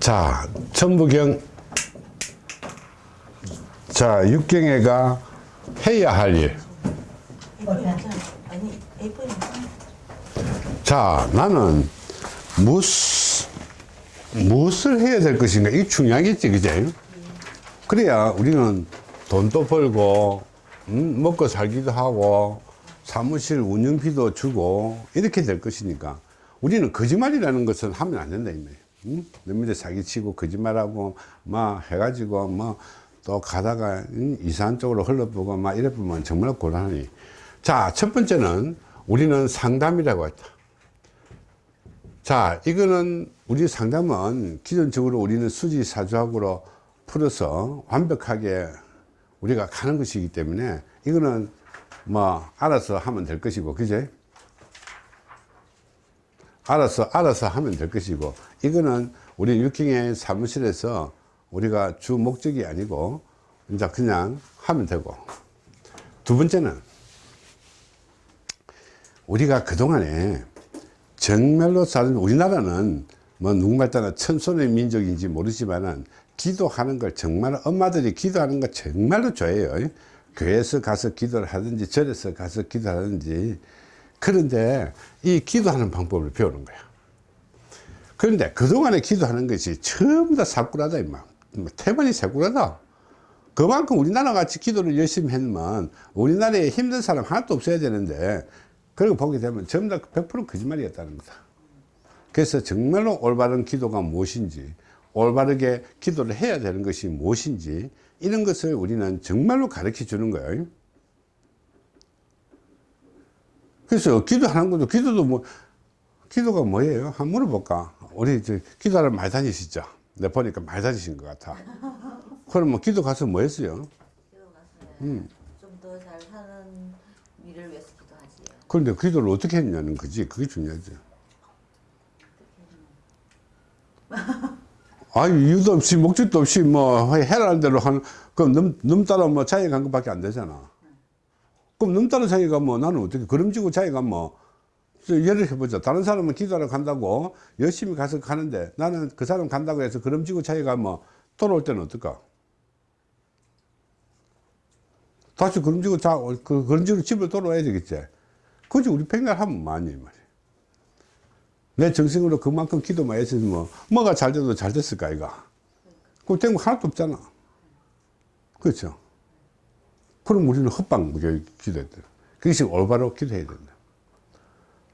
자, 천부경. 자, 육경애가 해야 할 일. 아니 A4 자, 나는 무엇, 무엇을 해야 될 것인가? 이게 중요하겠지, 그제? 그래야 우리는 돈도 벌고, 음, 먹고 살기도 하고, 사무실 운영비도 주고, 이렇게 될 것이니까. 우리는 거짓말이라는 것은 하면 안 된다, 이말 내 밑에 사기치고, 거짓말하고, 막 해가지고, 뭐, 또 가다가 음, 이상한 쪽으로 흘러보고, 막 이래 보면 정말 곤란하니. 자, 첫 번째는 우리는 상담이라고 했다. 자, 이거는 우리 상담은 기존적으로 우리는 수지사주학으로 풀어서 완벽하게 우리가 가는 것이기 때문에 이거는 뭐 알아서 하면 될 것이고, 그제? 알아서, 알아서 하면 될 것이고, 이거는 우리 육경의 사무실에서 우리가 주 목적이 아니고, 이제 그냥 하면 되고. 두 번째는 우리가 그동안에 정말로 사는 우리나라는 뭐 누군가 따라 천손의 민족인지 모르지만은 기도하는 걸 정말 엄마들이 기도하는 걸 정말로 좋아해요. 교회에서 가서 기도를 하든지 절에서 가서 기도하든지. 그런데 이 기도하는 방법을 배우는 거야 그런데 그동안에 기도하는 것이 전부 다 사꾸라다 임마 뭐 태반이 사꾸라다 그만큼 우리나라 같이 기도를 열심히 했면 우리나라에 힘든 사람 하나도 없어야 되는데 그리고 보게 되면 전부 다 100% 거짓말이었다는 거다. 그래서 정말로 올바른 기도가 무엇인지, 올바르게 기도를 해야 되는 것이 무엇인지, 이런 것을 우리는 정말로 가르쳐 주는 거예요. 그래서 기도하는 것도, 기도도 뭐, 기도가 뭐예요? 한번 물어볼까? 우리 저 기도하러 많이 다니시죠? 내 보니까 많이 다니신 것 같아. 그럼 뭐 기도 가서 뭐 했어요? 음. 좀더 잘 사는 일을 위해서 기도하지. 그런데 기도를 어떻게 했냐는 거지. 그게 중요하죠. 아 이유도 없이, 목적도 없이 뭐, 해라는 대로 한, 그럼 넘, 넘따라 뭐 자기가 간 것밖에 안 되잖아. 그럼 넘따라 자기가 뭐 나는 어떻게, 그름지고 자기가 뭐, 저 예를 해보자. 다른 사람은 기도하러 간다고 열심히 가서 가는데 나는 그 사람 간다고 해서 그름지고 자기가 뭐 돌아올 때는 어떨까? 다시 그름지고 자, 그, 그름지고 집을 돌아와야 되겠지. 그지 우리 평가하면 많이 말이야. 내 정신으로 그만큼 기도만 했으면 뭐, 뭐가 잘 돼도 잘 됐을까, 이가. 그거 된거 하나도 없잖아. 그렇죠. 그럼 우리는 헛방 돼. 그것이 올바로 기도해야 된다.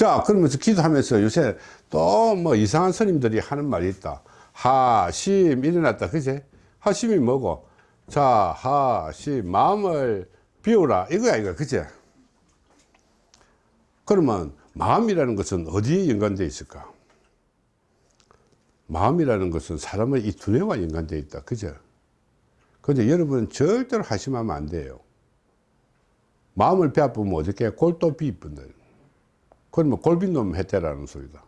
자, 그러면서 기도하면서 요새 또 뭐 이상한 스님들이 하는 말이 있다. 하심 일어났다. 그제? 하심이 뭐고? 자, 하심 마음을 비우라. 이거야, 이거. 그제? 그러면 마음이라는 것은 어디에 연관되어 있을까? 마음이라는 것은 사람의 이 두뇌와 연관되어 있다. 그죠? 근데 여러분은 절대로 하심하면 안 돼요. 마음을 빼앗으면 어떻게 골도 비입니다. 그러면 골빈놈 해태라는 소리다.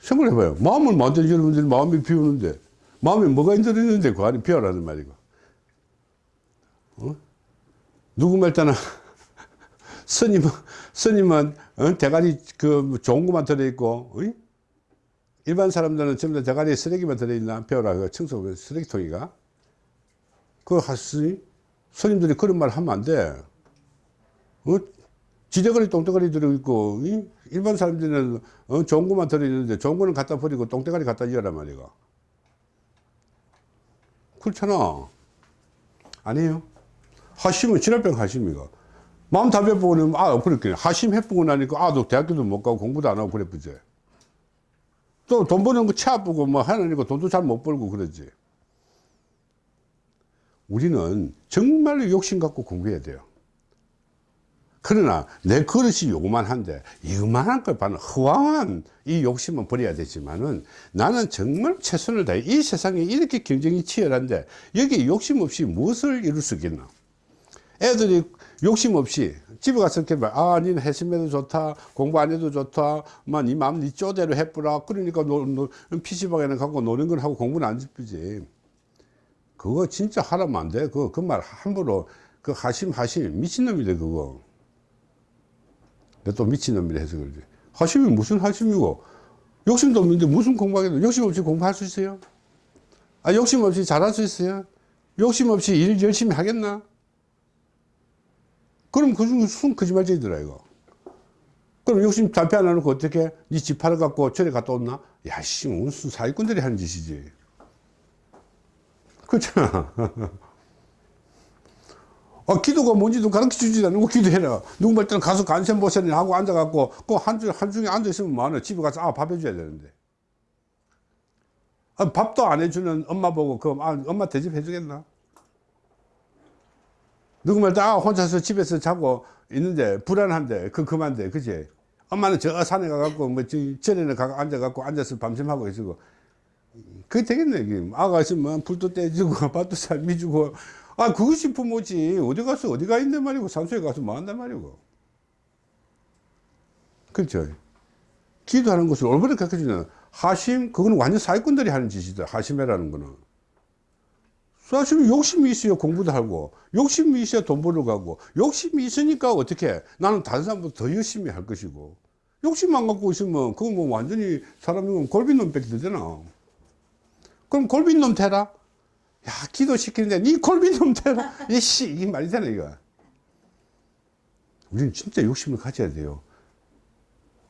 생각해봐요. 마음을 만든 여러분들이 마음이 비우는데, 마음에 뭐가 들어있는데 그 안에 비워라는 말이고. 어? 누구 말따나 스님은, 스님은, 어? 대가리 그 좋은 것만 들어있고, 어? 일반 사람들은 전부 다 대가리에 쓰레기만 들어있나? 배워라. 그 청소, 쓰레기통이가. 그거 하시, 스님들이 그런 말 하면 안 돼. 어? 지대가리 똥대가리 들어있고, 이? 일반 사람들은 어? 좋은 것만 들어있는데 좋은 거는 갖다 버리고 똥대가리 갖다 이어란 말이가. 그렇잖아. 아니에요. 하심은 진화병 하심이가. 마음 나면, 아, 그렇게. 하심 해보고 나니까, 아, 너 대학교도 못 가고 공부도 안 하고 그래, 보지. 또돈 버는 거차 아프고 뭐 하느니까 돈도 잘 못 벌고 그러지. 우리는 정말로 욕심 갖고 공부해야 돼요. 그러나 내 그릇이 요만한데 이만한 걸 봐는 허황한 이 욕심은 버려야 되지만은 나는 정말 최선을 다해 이 세상에 이렇게 경쟁이 치열한데 여기 욕심 없이 무엇을 이룰 수 있겠나 애들이 욕심 없이 집에 가서 이렇게 말, 아, 니는 했음에도 좋다, 공부 안 해도 좋다, 막, 니 마음 니 쪼대로 해뿌라. 그러니까, 노, 노, PC방에는 갖고 노는 건 하고 공부는 안 집히지. 그거 진짜 하라면 안 돼. 그거, 그말 함부로, 그 하심, 하심, 미친놈이래, 그거. 내또 미친놈이라 해서 그러지. 하심이 무슨 하심이고, 욕심도 없는데 무슨 공부하겠노? 욕심 없이 공부할 수 있어요? 아, 욕심 없이 잘할 수 있어요? 욕심 없이 일 열심히 하겠나? 그럼 그 중에 무슨 거짓말쟁이더라, 이거. 그럼 욕심 담배 안 해놓고 어떻게? 니집 팔아갖고 절에 갔다 온나? 야, 씨, 무슨 사기꾼들이 하는 짓이지. 그렇잖아. 아, 기도가 뭔지도 가르쳐 주지 않는 거 기도해라. 말 때는 가서 간센 보세니 하고 앉아갖고, 그 한, 주, 한 중에 앉아있으면 뭐하나. 집에 가서, 아, 밥 해줘야 되는데. 아, 밥도 안 해주는 엄마 보고, 그, 아, 엄마 대접 해주겠나? 누구 말 때, 아, 혼자서 집에서 자고 있는데, 불안한데, 그, 그만데, 그지? 엄마는 저 산에 가갖고, 뭐, 저, 절에는 가 앉아갖고, 앉아서 밤샘하고 있고, 그게 되겠네. 아가 있으면 불도 떼주고, 밥도 삶이 주고, 아, 그것이 부모지. 어디 가서, 어디 가 있는 말이고, 산소에 가서 뭐 한단 말이고. 그렇죠. 기도하는 것을 올바르게 가르쳐 주는 하심, 그거는 완전 사기꾼들이 하는 짓이다. 하심이라는 거는. 사실 욕심이 있어야 공부도 하고, 욕심이 있어야 돈 벌러 가고, 욕심이 있으니까 어떻게, 나는 다른 사람보다 더 열심히 할 것이고, 욕심 안 갖고 있으면, 그건 뭐 완전히 사람이면 골빈놈 뺏기 되잖아. 그럼 골빈놈 되라? 야, 기도시키는데, 니 골빈놈 되라? 이씨, 이게 말이 되나, 이거. 우리는 진짜 욕심을 가져야 돼요.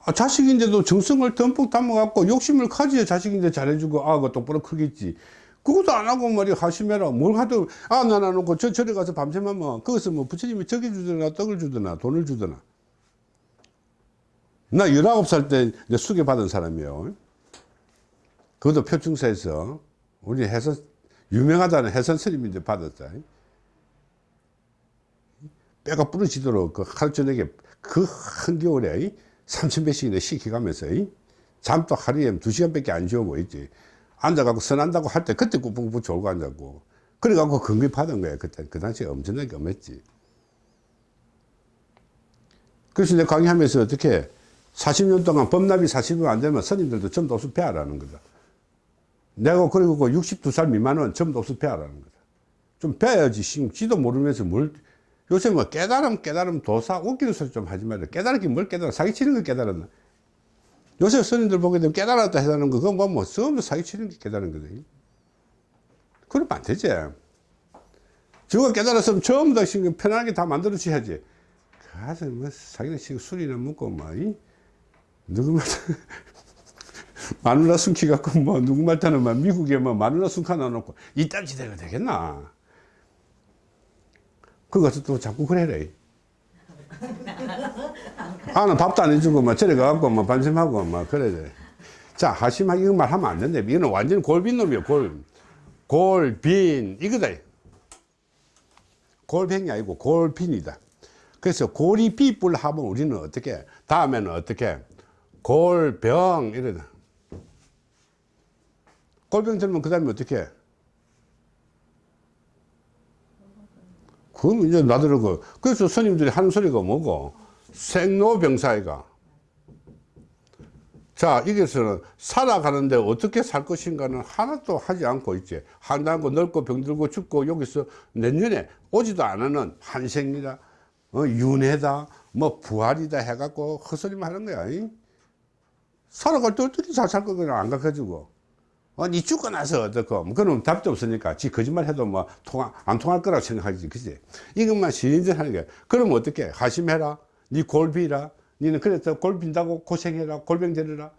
아, 자식인데도 정성을 듬뿍 담아갖고 욕심을 가져야 자식인데 잘해주고, 아, 그거 똑바로 크겠지. 그것도 안 하고 말이야, 하심해라. 뭘 하든, 아, 나나 놓고 저, 저리 가서 밤새면, 거기서 뭐 부처님이 저기 주더나, 떡을 주더나, 돈을 주더나. 나 19살 때 이제 수계 받은 사람이에요. 그것도 표충사에서 우리 해선, 유명하다는 해선 스님인데 받았다. 뼈가 부러지도록 그 저녁에 그 한겨울에 3,000배씩이나 시켜가면서 잠도 하루에 2시간밖에 안 지우고 있지. 앉아갖고 선한다고 할 때 그때 꾸벅꾸벅 졸고 앉았고. 그래갖고 건강 받은 거야. 그때. 그 당시에 엄청나게 엄했지. 그래서 내가 강의하면서 어떻게 40년 동안 법납이 40년 안 되면 스님들도 전부 없어 배하라는 거다. 내가 그리고 그 62살 미만은 전부 없어 배하라는 거다. 좀 배야지. 지도 모르면서 뭘, 요새 뭐 깨달음, 깨달음, 도사, 웃기는 소리 좀 하지 말라. 깨달았긴 뭘 깨달아. 사기치는 걸 깨달았나. 요새 스님들 보게 되면 깨달았다 해달라는 거, 그건 뭐, 뭐, 처음부터 사기치는 게 깨달은 거지. 그러면 안 되지. 저거 깨달았으면 처음부터 편하게 다 만들어 줘야지. 가서 뭐, 사기는 치고 술이나 먹고, 뭐, 이? 누구 말, 마누라 숨기 갖고, 뭐, 누구 말 타는 막 미국에 뭐, 마누라 숨 하나 놓고, 이딴 지대가 되겠나. 그거 가서 또 자꾸 그래래. 아는 밥도 안 해주고, 막, 저리 가갖고, 막, 반심하고, 막, 그래. 돼. 자, 하심하기 이거 말하면 안 된대. 이거는 완전 골빈 놈이야, 골. 골빈, 이거다. 골뱅이 아니고 골빈이다. 그래서 골이 비뿔 하면 우리는 어떻게, 다음에는 어떻게, 골병, 이러다. 골병 들면 그 다음에 어떻게, 그럼 이제 나더라고. 그래서 스님들이 하는 소리가 뭐고, 생로병사이가. 자, 여기서는 살아가는데 어떻게 살 것인가는 하나도 하지 않고 있지. 한다고 늙고 병들고 죽고 여기서 내년에 오지도 않는 환생이다, 어, 윤회다, 뭐 부활이다 해갖고 헛소리만 하는 거야. 이? 살아갈 때 어떻게 잘 살 거냐 안 가르쳐주고. 어, 니 죽고 나서 어떡고. 뭐 그럼 답도 없으니까. 지 거짓말 해도 뭐, 통화, 안 통할 거라고 생각하지. 그지? 이것만 시인들 하는 거야. 그럼 어떻게? 하심해라. 니 골비라. 니는 그래서 골 빈다고 고생해라. 골병 되려라.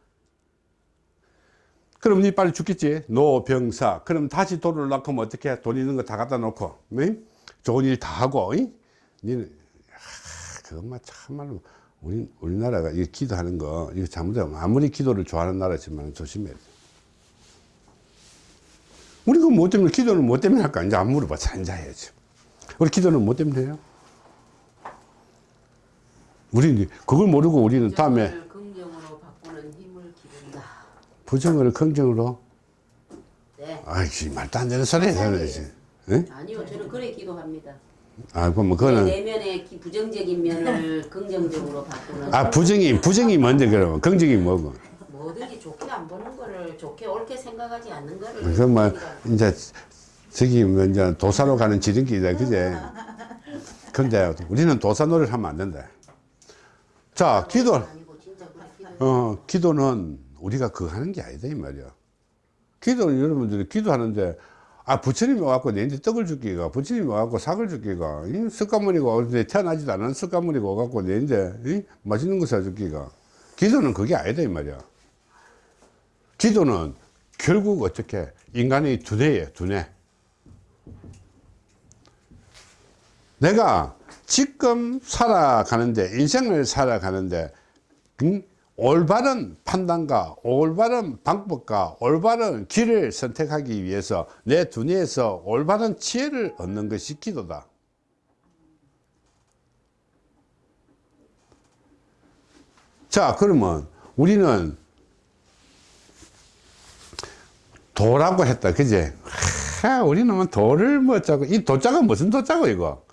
그럼 니 빨리 죽겠지. 노병사. 그럼 다시 돈을 낳고 면 어떻게? 돈 있는 거 다 갖다 놓고. 네? 좋은 일 다 하고. 이? 니는, 아, 그것만 참말로. 우리, 우리나라가 이 기도하는 거, 이거 잘못하면 아무리 기도를 좋아하는 나라지만 조심해야 돼. 우리 그 뭐 때문에 기도는 뭐 때문에 할까? 이제 안 물어봐. 잔자해야지. 우리 기도는 뭐 때문에 해요? 우리 그걸 모르고 우리는 다음에 부정을 긍정으로 바꾸는 힘을 기른다. 부정을 긍정으로 네. 아이씨 말도 안 되는 소리 해야지. 예? 아니요, 저는 그래 기도합니다. 아, 그럼 뭐내 그거는 내면의 기- 부정적인 면을 긍정적으로 바꾸는. 아 부정이 부정이 뭔데 그러면 긍정이 뭐고? 뭐든지 좋게 안 보는 거 를 좋게 옳게 생각하지 않는 거를. 그건 뭐. 이제 저기 뭐 이제 도사로 가는 지름길이다, 그제? 근데 우리는 도사 노래를 하면 안 된다. 자, 기도. 어, 기도는 우리가 그거 하는 게 아니다 이 말이야 기도는 여러분들이 기도하는데 아 부처님이 와갖고 내한테 떡을 줄기가 부처님이 와갖고 삭을 줄기가 어디 태어나지도 않은 습관물이가 와갖고 내한테 이 맛있는 거 사줄기가 기도는 그게 아니다 이 말이야 기도는 결국 어떻게 인간의 두뇌에 두뇌. 내가 지금 살아가는데 인생을 살아가는데 음, 올바른 판단과 올바른 방법과 올바른 길을 선택하기 위해서 내 두뇌에서 올바른 지혜를 얻는 것이 기도다. 자 그러면 우리는 도라고 했다. 그제? 하, 우리는 뭐 도를 뭐 짜고 이 도자가 무슨 도자고 이거?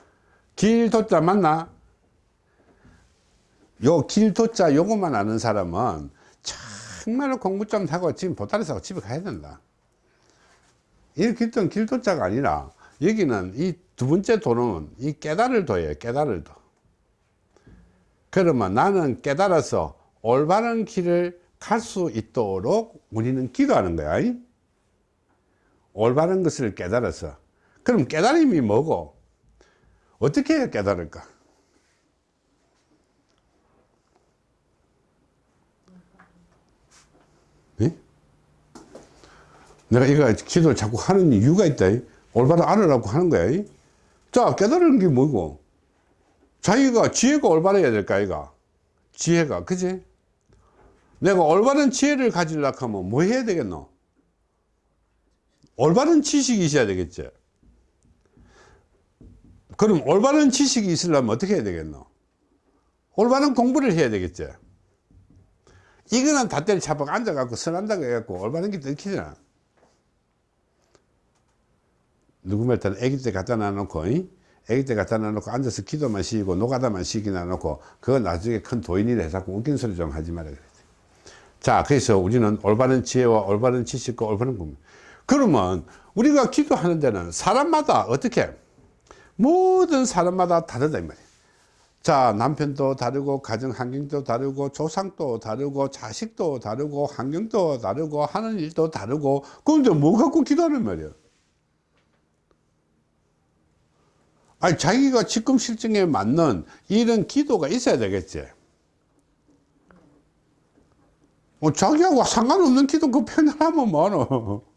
길 도자 맞나. 요 길 도자 요것만 아는 사람은 정말로 공부 좀 하고 지금 보따리 싸고 집에 가야 된다. 이렇게 했던 길 도자가 아니라 여기는 이 두 번째 도는 이 깨달을 도예요 깨달을 도. 그러면 나는 깨달아서 올바른 길을 갈 수 있도록 우리는 기도하는 거야. 이? 올바른 것을 깨달아서 그럼 깨달음이 뭐고 어떻게 깨달을까 예? 내가 이거 기도를 자꾸 하는 이유가 있다 이? 올바로 알으라고 하는 거야 이? 자 깨달은 게 뭐고 자기가 지혜가 올바라야 될까 이가 지혜가 그지 내가 올바른 지혜를 가지려고 하면 뭐 해야 되겠노 올바른 지식이 있어야 되겠지 그럼 올바른 지식이 있으려면 어떻게 해야 되겠노? 올바른 공부를 해야 되겠지 이거는 닷대를 차박 앉아갖고 선한다고 해갖고 올바른 게 들키잖아. 누구 말따는 아기 때 갖다 놔놓고 이? 아기 때 갖다 놔놓고 앉아서 기도만 시키고 노가다만 시키 놔놓고 그거 나중에 큰 도인이라 해서 웃긴 소리 좀 하지 말아 그랬지 자 그래서 우리는 올바른 지혜와 올바른 지식과 올바른 공부 그러면 우리가 기도하는 데는 사람마다 어떻게? 모든 사람마다 다르다 이 말이에요. 자 남편도 다르고 가정 환경도 다르고 조상도 다르고 자식도 다르고 환경도 다르고 하는 일도 다르고 그런데 뭐 갖고 기도하는 말이에요? 아니 자기가 지금 실정에 맞는 이런 기도가 있어야 되겠지. 어, 자기하고 상관없는 기도 그 편하면 뭐하노? 응?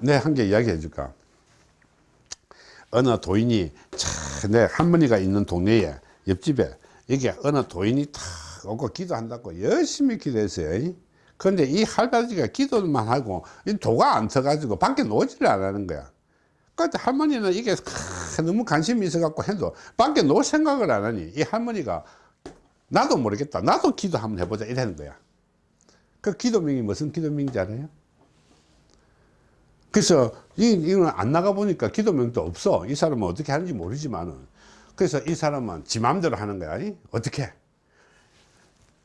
내 한 개 이야기 해 줄까? 어느 도인이 참내 할머니가 있는 동네에 옆집에 이게 어느 도인이 탁 오고 기도한다고 열심히 기도했어요. 그런데 이 할아버지가 기도만 하고 이 도가 안 터가지고 밖에 놓지를 안 하는 거야. 그때 할머니는 이게 크, 너무 관심이 있어 갖고 해도 밖에 놓을 생각을 안 하니 이 할머니가 나도 모르겠다. 나도 기도 한번 해보자 이러는 거야. 그 기도명이 무슨 기도명인지 알아요? 그래서 이, 이건 안 나가 보니까 기도명도 없어. 이 사람은 어떻게 하는지 모르지만은. 그래서 이 사람은 지 마음대로 하는 거야. 이? 어떻게?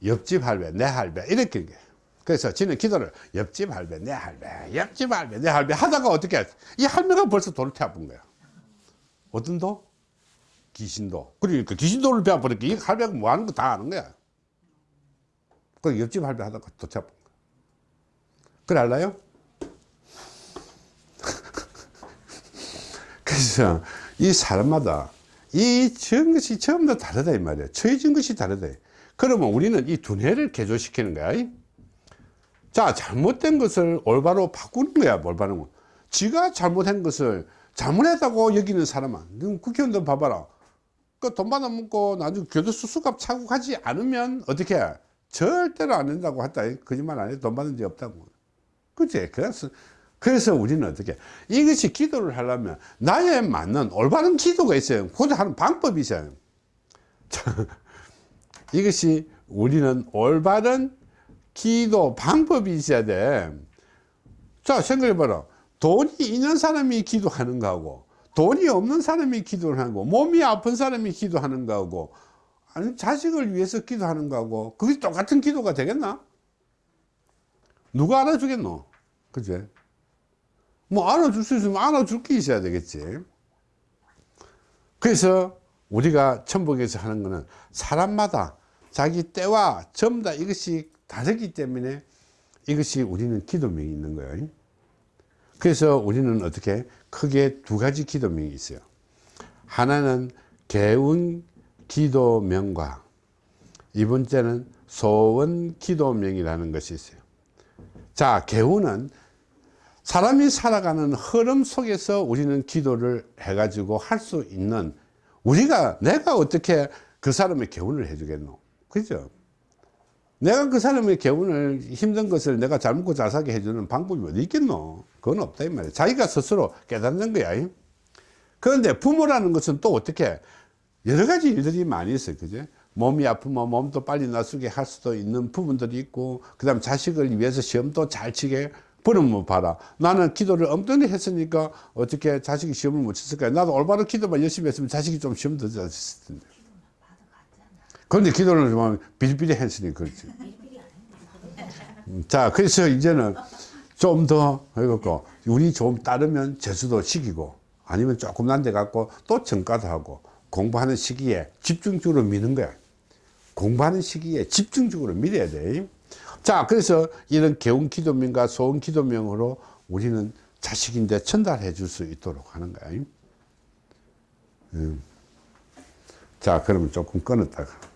옆집 할배 내 할배. 이렇게 그래서 지는 기도를 옆집 할배 내 할배 옆집 할배 내 할배 하다가 어떻게 이 할매가 벌써 돌을 태워본 거야. 어떤 도? 귀신도. 그러니까 귀신도를 배워버리니까 이 할배가 뭐 하는 거 다 아는 거야. 그 옆집 할배 하다가 도 태워본 거야. 그래 알나요? 그래서 이 사람마다 이전 것이 전부 다 다르다 이 말이야. 처해진 것이 다르다. 그러면 우리는 이 두뇌를 개조시키는 거야. 자 잘못된 것을 올바로 바꾸는 거야 올바른 거 지가 잘못한 것을 잘못했다고 여기는 사람은 그럼 국회의원들 봐봐라. 그 돈 받아 먹고 나중에 교도소 수갑 차고 가지 않으면 어떻게 해? 절대로 안 된다고 했다. 거짓말 안 해. 돈 받은 적 없다고. 그치? 그래서 그래서 우리는 어떻게 이것이 기도를 하려면 나에 맞는 올바른 기도가 있어요 그것을 하는 방법이 있어요. 자, 이것이 우리는 올바른 기도 방법이 있어야 돼자 생각해봐라. 돈이 있는 사람이 기도하는 거하고 돈이 없는 사람이 기도를 거 몸이 아픈 사람이 기도하는 거하고 아니 자식을 위해서 기도하는 거하고 그게 똑같은 기도가 되겠나? 누가 알아주겠노? 그제 뭐 알아줄 수 있으면 알아줄 게 있어야 되겠지 그래서 우리가 천복에서 하는 거는 사람마다 자기 때와 전부 다 이것이 다르기 때문에 이것이 우리는 기도명이 있는 거예요. 그래서 우리는 어떻게 크게 두 가지 기도명이 있어요. 하나는 개운 기도명과 이 번째는 소원 기도명이라는 것이 있어요. 자, 개운은 사람이 살아가는 흐름 속에서 우리는 기도를 해가지고 할 수 있는 우리가 내가 어떻게 그 사람의 개운을 해주겠노? 그죠? 내가 그 사람의 개운을 힘든 것을 내가 잘 먹고 잘 사게 해주는 방법이 어디 있겠노? 그건 없다 이 말이야. 자기가 스스로 깨닫는 거야. 그런데 부모라는 것은 또 어떻게 여러 가지 일들이 많이 있어요. 그죠? 몸이 아프면 몸도 빨리 낫게 할 수도 있는 부분들이 있고, 그 다음 자식을 위해서 시험도 잘 치게 버리면 봐라. 나는 기도를 엉뚱히 했으니까 어떻게 자식이 시험을 못 쳤을까요? 나도 올바른 기도만 열심히 했으면 자식이 좀 시험 더잘 쳤을 텐데. 그런데 기도를 좀 비리비리 했으니 그렇지. 음, 자, 그래서 이제는 좀 더 해갖고, 우리 좀 따르면 재수도 시키고, 아니면 조금 난 데 갖고 또 전과도 하고, 공부하는 시기에 집중적으로 미는 거야. 공부하는 시기에 집중적으로 밀어야 돼. 자, 그래서 이런 개운 기도명과 소원 기도명으로 우리는 자식인데 전달해 줄 수 있도록 하는 거야. 음. 자, 그러면 조금 끊었다가.